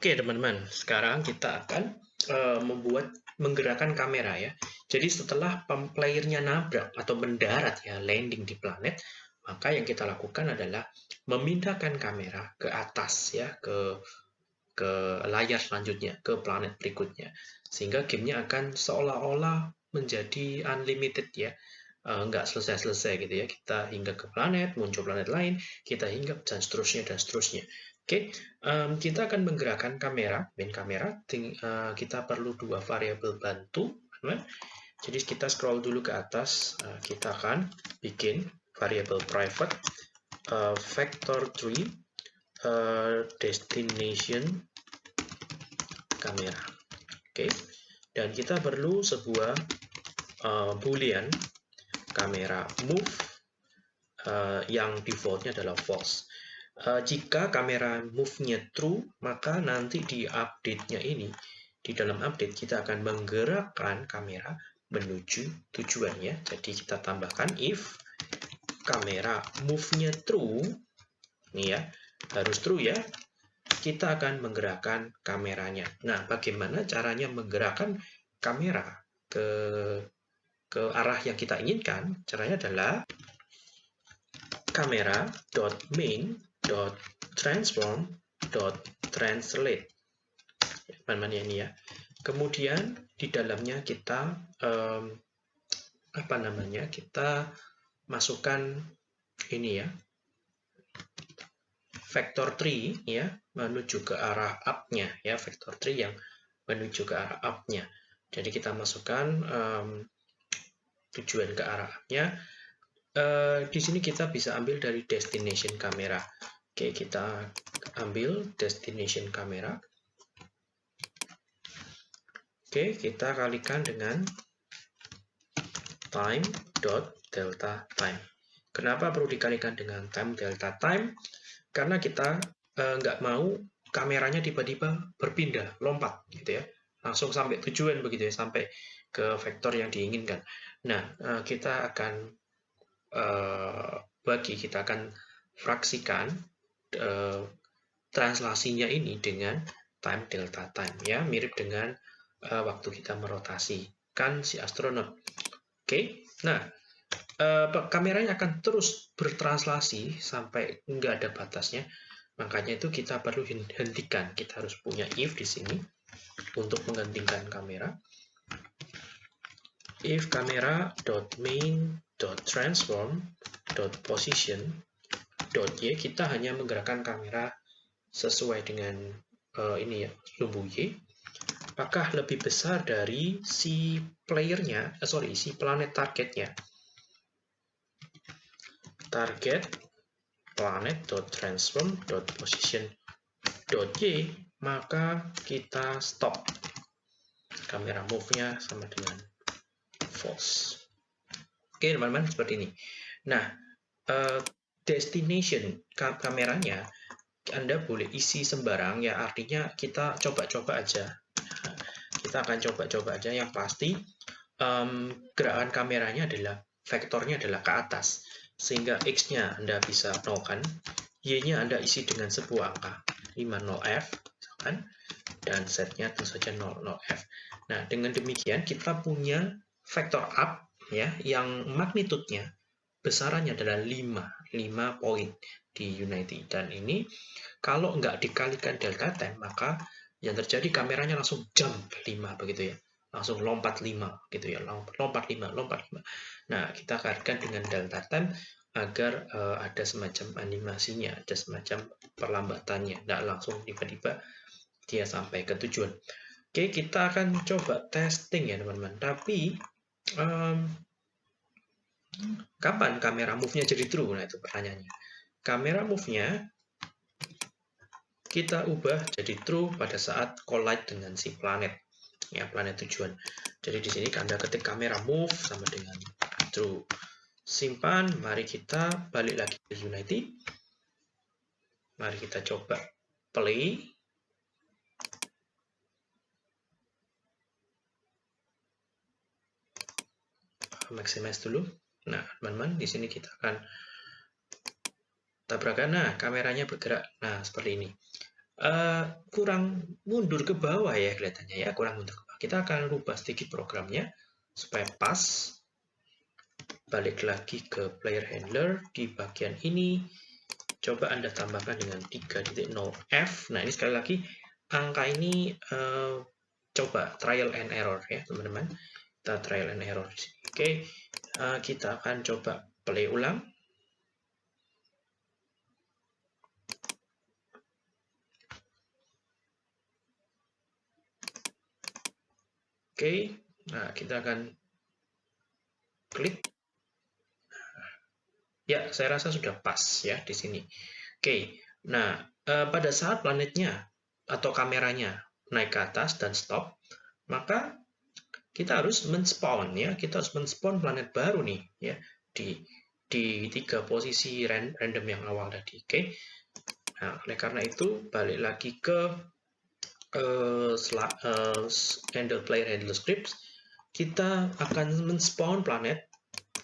Oke teman-teman, sekarang kita akan uh, membuat menggerakkan kamera ya. Jadi setelah playernya nabrak atau mendarat ya landing di planet, maka yang kita lakukan adalah memindahkan kamera ke atas ya ke ke layar selanjutnya ke planet berikutnya. Sehingga gamenya akan seolah-olah menjadi unlimited ya. Uh, nggak selesai-selesai gitu ya. Kita hingga ke planet muncul planet lain kita hinggap dan seterusnya dan seterusnya Oke, okay, um, kita akan menggerakkan kamera, main kamera. Ting, uh, kita perlu dua variabel bantu. Teman. Jadi kita scroll dulu ke atas. Uh, kita akan bikin variabel private uh, vector 3 uh, destination kamera. Oke, okay. dan kita perlu sebuah uh, boolean kamera move uh, yang defaultnya adalah false. Uh, jika kamera move-nya true, maka nanti di update-nya ini, di dalam update kita akan menggerakkan kamera menuju tujuannya. Jadi kita tambahkan if kamera move-nya true, ini ya, harus true ya, kita akan menggerakkan kameranya. Nah, bagaimana caranya menggerakkan kamera ke ke arah yang kita inginkan? Caranya adalah kamera.main dot transform dot translate. Teman-teman ya ini ya. Kemudian di dalamnya kita um, apa namanya kita masukkan ini ya. Vector 3 ya menuju ke arah up-nya ya vector 3 yang menuju ke arah up-nya. Jadi kita masukkan um, tujuan ke arah up-nya uh, di sini kita bisa ambil dari destination kamera Oke, kita ambil destination kamera. Oke, kita kalikan dengan time dot delta time. Kenapa perlu dikalikan dengan time delta time? Karena kita eh, nggak mau kameranya tiba-tiba berpindah, lompat, gitu ya. Langsung sampai tujuan begitu ya, sampai ke vektor yang diinginkan. Nah, eh, kita akan eh, bagi, kita akan fraksikan uh, translasinya ini dengan time delta time ya. Mirip dengan uh, waktu kita merotasi kan si astronot. Oke? Okay? nah uh, kameranya akan terus bertranslasi sampai nggak ada batasnya. Makanya itu kita perlu hentikan. Kita harus punya if di sini untuk menghentikan kamera. If kamera dot main dot transform dot position dot y kita hanya menggerakkan kamera sesuai dengan uh, ini ya lumbu y. Apakah lebih besar dari si playernya uh, sorry si planet targetnya? Target planet dot transform dot position dot y maka kita stop kamera move-nya sama dengan false oke teman-teman seperti ini. Nah uh, destination kameranya Anda boleh isi sembarang ya artinya kita coba-coba aja. Kita akan coba-coba aja. Yang pasti um, gerakan kameranya adalah vektornya adalah ke atas sehingga X-nya Anda bisa nolkan Y-nya Anda isi dengan sebuah angka 50F kan? Dan Z-nya tentu saja 00F nah dengan demikian kita punya vektor up ya yang magnitudenya besarannya adalah 5, 5 poin di Unity. Dan ini kalau nggak dikalikan delta time, maka yang terjadi kameranya langsung jump 5 begitu ya. Langsung lompat 5 gitu ya, lompat 5, lompat 5. Nah, kita kalikan dengan delta time agar uh, ada semacam animasinya, ada semacam perlambatannya. Nggak langsung tiba-tiba dia sampai ke tujuan. Oke, kita akan coba testing ya teman-teman. Tapi um, Kapan kamera move-nya jadi true? Nah, itu pertanyaannya. Kamera move-nya kita ubah jadi true pada saat collide dengan si planet. Ya, planet tujuan. Jadi di sini Anda ketik kamera move sama dengan true. Simpan, mari kita balik lagi ke Unity. Mari kita coba play. Maximize dulu. Nah, teman-teman, di sini kita akan tabrakan. Nah, kameranya bergerak. Nah, seperti ini. uh, kurang mundur ke bawah ya kelihatannya ya, kurang mundur ke bawah. Kita akan rubah sedikit programnya supaya pas. Balik lagi ke player handler di bagian ini. Coba Anda tambahkan dengan 3.0f. Nah, ini sekali lagi angka ini uh, coba trial and error ya, teman-teman. Kita trial and error. Oke, uh, kita akan coba play ulang. Oke, nah kita akan klik. Ya, saya rasa sudah pas ya di sini. Oke, nah eh, pada saat planetnya atau kameranya naik ke atas dan stop, maka kita harus men-spawn ya, kita harus men-spawn planet baru nih ya di di tiga posisi random yang awal tadi. Oke, nah oleh karena itu balik lagi ke uh, uh, handle player handle scripts, kita akan men-spawn planet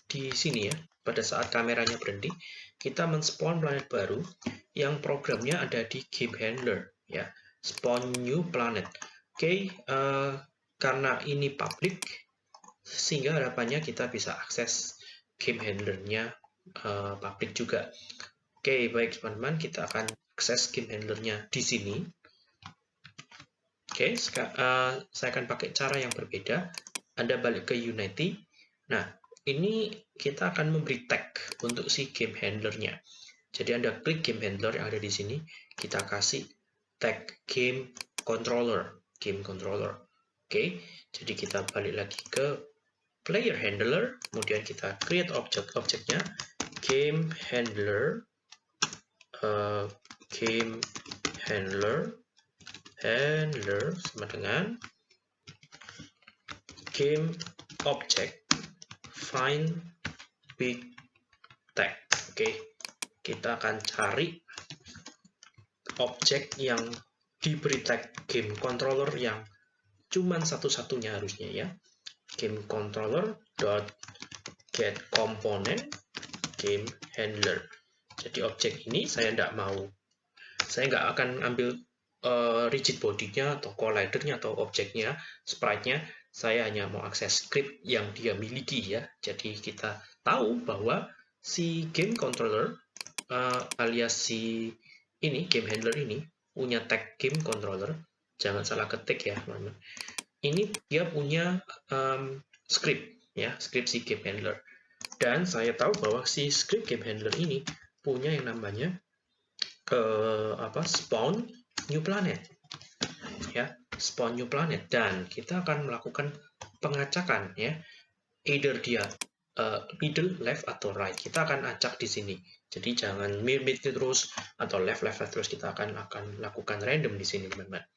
di sini ya. Pada saat kameranya berhenti, kita men-spawn planet baru yang programnya ada di game handler ya. Spawn new planet. Oke, okay, uh, karena ini public, sehingga harapannya kita bisa akses game handlernya uh, public juga. Oke, okay, baik teman-teman, kita akan akses game handlernya di sini. Oke, okay, uh, saya akan pakai cara yang berbeda. Anda balik ke Unity. Nah, ini kita akan memberi tag untuk si game handlernya. Jadi Anda klik game handler yang ada di sini, kita kasih tag game controller, game controller. Oke, jadi kita balik lagi ke player handler, kemudian kita create object objeknya game handler, uh, game handler handler sama dengan game object find big tag. Oke, okay. kita akan cari objek yang diberi tag game controller yang cuman satu-satunya harusnya ya. Game controller dot get component game handler. Jadi objek ini saya tidak mau, saya nggak akan ambil uh, rigid bodinya atau collidernya atau objeknya, sprite-nya, saya hanya mau akses script yang dia miliki ya. Jadi kita tahu bahwa si game controller uh, alias si ini game handler ini punya tag game controller. Jangan salah ketik ya, teman-teman. Ini dia punya um, script ya, script si game handler. Dan saya tahu bahwa si script game handler ini punya yang namanya uh, apa spawn new planet ya spawn new planet. Dan kita akan melakukan pengacakan ya either dia uh, middle left atau right. Kita akan acak di sini. Jadi jangan mid terus atau left left, left terus. Kita akan akan lakukan random di sini teman-teman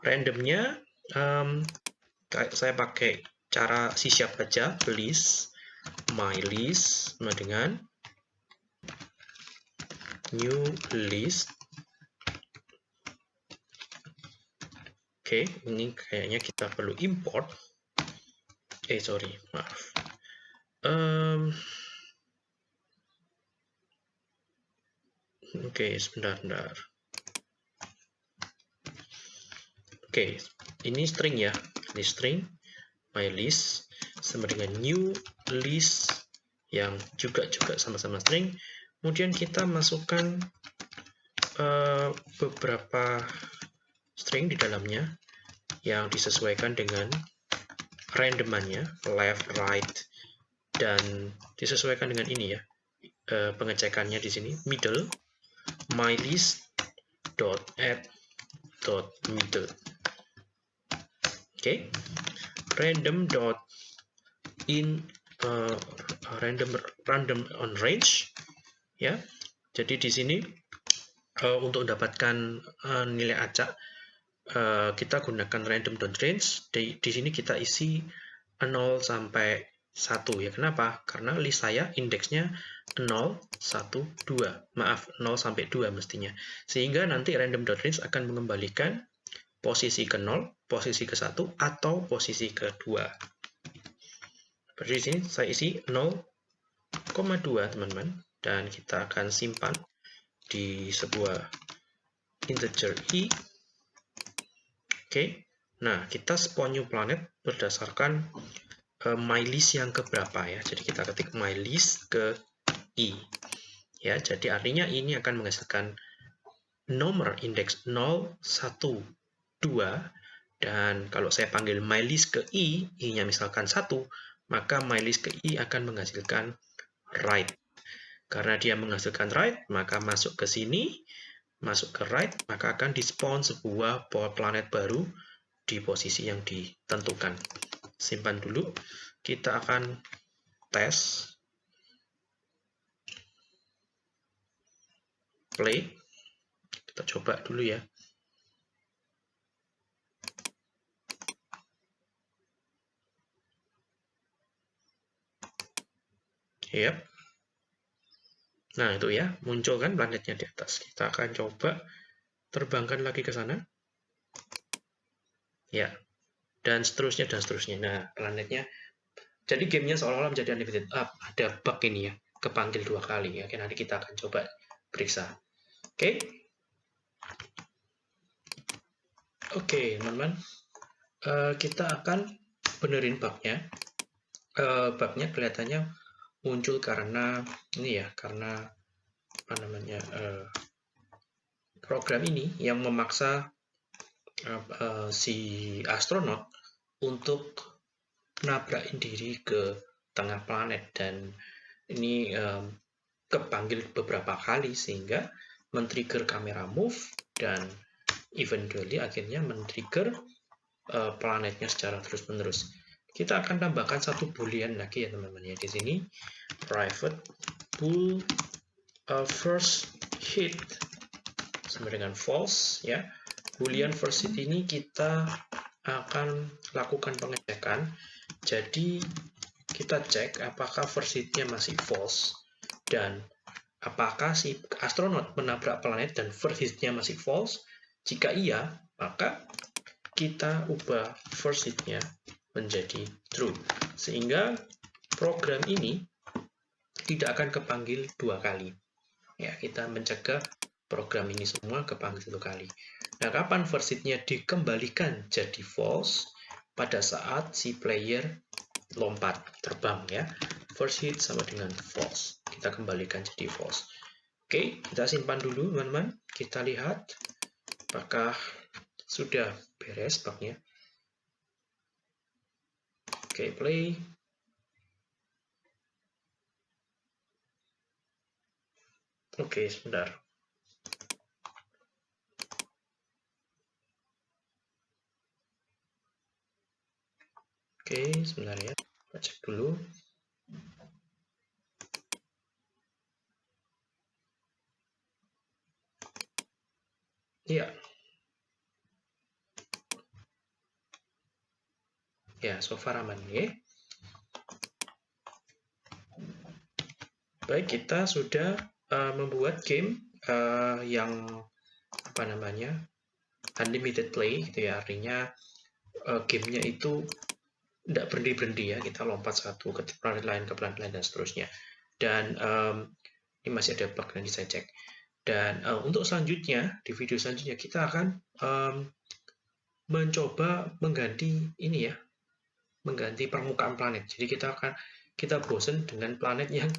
randomnya um, saya pakai cara si siap aja list my list sama dengan new list Oke, ini kayaknya kita perlu import. Eh, sorry, maaf. Um, Oke, okay, sebentar, sebentar. Oke, okay, ini string ya. Ini string my list sama dengan new list yang juga juga sama-sama string. Kemudian kita masukkan uh, beberapa string di dalamnya yang disesuaikan dengan randomannya, left, right, dan disesuaikan dengan ini ya, e, pengecekannya di sini, middle, mylist dot add dot middle. Okay. random dot in uh, random random on range ya. Jadi di sini uh, untuk mendapatkan uh, nilai acak Eh, kita gunakan random.range. Di, di sini kita isi 0 sampai 1 ya. Kenapa? Karena list saya indeksnya 0, 1, 2. Maaf, 0 sampai 2 mestinya. Sehingga nanti random.range akan mengembalikan posisi ke 0, posisi ke 1, atau posisi ke 2. Seperti di sini saya isi 0,2 teman-teman. Dan kita akan simpan di sebuah integer i. Oke, nah kita spawn new planet berdasarkan uh, mylist yang keberapa ya. Jadi kita ketik mylist ke i. Ya, jadi artinya ini akan menghasilkan nomor indeks 0, 1, 2 dan kalau saya panggil mylist ke i, i-nya misalkan 1, maka mylist ke i akan menghasilkan write. Karena dia menghasilkan write, maka masuk ke sini, masuk ke write, maka akan di-spawn sebuah planet baru di posisi yang ditentukan. Simpan dulu. Kita akan tes play. Kita coba dulu ya. Yep. Nah, itu ya, muncul kan planetnya di atas. Kita akan coba terbangkan lagi ke sana. Ya, dan seterusnya, dan seterusnya. Nah, planetnya, jadi gamenya seolah-olah menjadi unlimited. Ah, ada bug ini ya, kepanggil dua kali ya. Oke, nanti kita akan coba periksa. Oke. Oke, teman-teman. Uh, kita akan benerin bugnya. Uh, bugnya kelihatannya muncul karena ini ya, karena apa namanya uh, program ini yang memaksa uh, uh, si astronot untuk nabrakin diri ke tengah planet dan ini um, kepanggil beberapa kali sehingga men-trigger kamera move dan eventually akhirnya men-trigger uh, planetnya secara terus-menerus. Kita akan tambahkan satu boolean lagi ya teman-teman ya di sini private bool uh, first hit sama dengan false ya. Boolean first hit ini kita akan lakukan pengecekan. Jadi kita cek apakah first hitnya masih false dan Apakah si astronot menabrak planet dan first hit-nya masih false? Jika iya, maka kita ubah first hit-nya menjadi true. Sehingga program ini tidak akan kepanggil dua kali. Ya, kita mencegah program ini semua kepanggil satu kali. Nah, kapan first hit-nya dikembalikan jadi false? Pada saat si player lompat, terbang ya first hit sama dengan false. Kita kembalikan jadi false. Oke, kita simpan dulu teman-teman. Kita lihat apakah sudah beres bugnya. Oke, play. Oke, sebentar. Oke, sebentar ya. Kita cek dulu. Iya. Ya, so far aman ya. Baik, kita sudah uh, membuat game uh, yang apa namanya unlimited play, gitu ya. Artinya uh, gamenya itu tidak berhenti-berhenti ya. Kita lompat satu ke planet lain, ke planet lain, dan seterusnya. Dan um, ini masih ada bug nanti saya cek. Dan uh, untuk selanjutnya, di video selanjutnya kita akan um, mencoba mengganti ini ya, mengganti permukaan planet. Jadi kita akan kita bosen dengan planet yang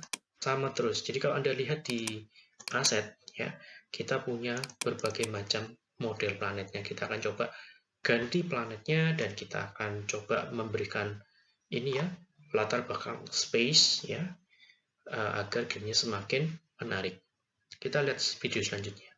sama terus. Jadi kalau Anda lihat di aset ya, kita punya berbagai macam model planetnya. Kita akan coba ganti planetnya dan kita akan coba memberikan ini ya latar belakang space ya uh, agar gamenya semakin menarik. Kita lihat video selanjutnya.